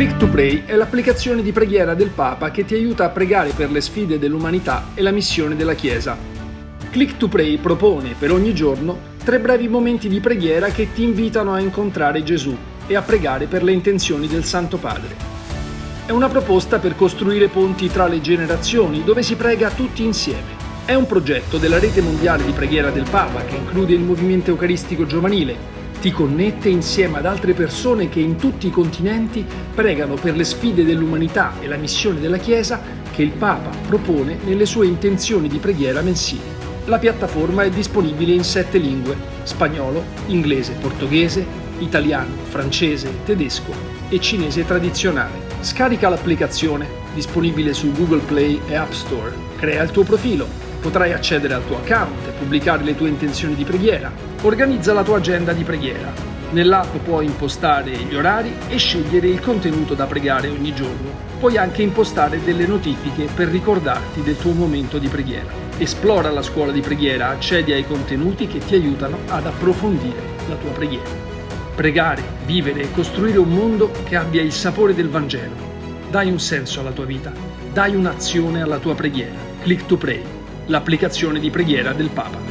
Click to Pray è l'applicazione di preghiera del Papa che ti aiuta a pregare per le sfide dell'umanità e la missione della Chiesa. Click to Pray propone per ogni giorno tre brevi momenti di preghiera che ti invitano a incontrare Gesù e a pregare per le intenzioni del Santo Padre. È una proposta per costruire ponti tra le generazioni dove si prega tutti insieme. È un progetto della rete mondiale di preghiera del Papa che include il movimento eucaristico giovanile, ti connette insieme ad altre persone che in tutti i continenti pregano per le sfide dell'umanità e la missione della Chiesa che il Papa propone nelle sue intenzioni di preghiera mensili. La piattaforma è disponibile in sette lingue, spagnolo, inglese, portoghese, italiano, francese, tedesco e cinese tradizionale. Scarica l'applicazione, disponibile su Google Play e App Store. Crea il tuo profilo, potrai accedere al tuo account e pubblicare le tue intenzioni di preghiera, Organizza la tua agenda di preghiera. Nell'app puoi impostare gli orari e scegliere il contenuto da pregare ogni giorno. Puoi anche impostare delle notifiche per ricordarti del tuo momento di preghiera. Esplora la scuola di preghiera, accedi ai contenuti che ti aiutano ad approfondire la tua preghiera. Pregare, vivere e costruire un mondo che abbia il sapore del Vangelo. Dai un senso alla tua vita, dai un'azione alla tua preghiera. Click to Pray, l'applicazione di preghiera del Papa.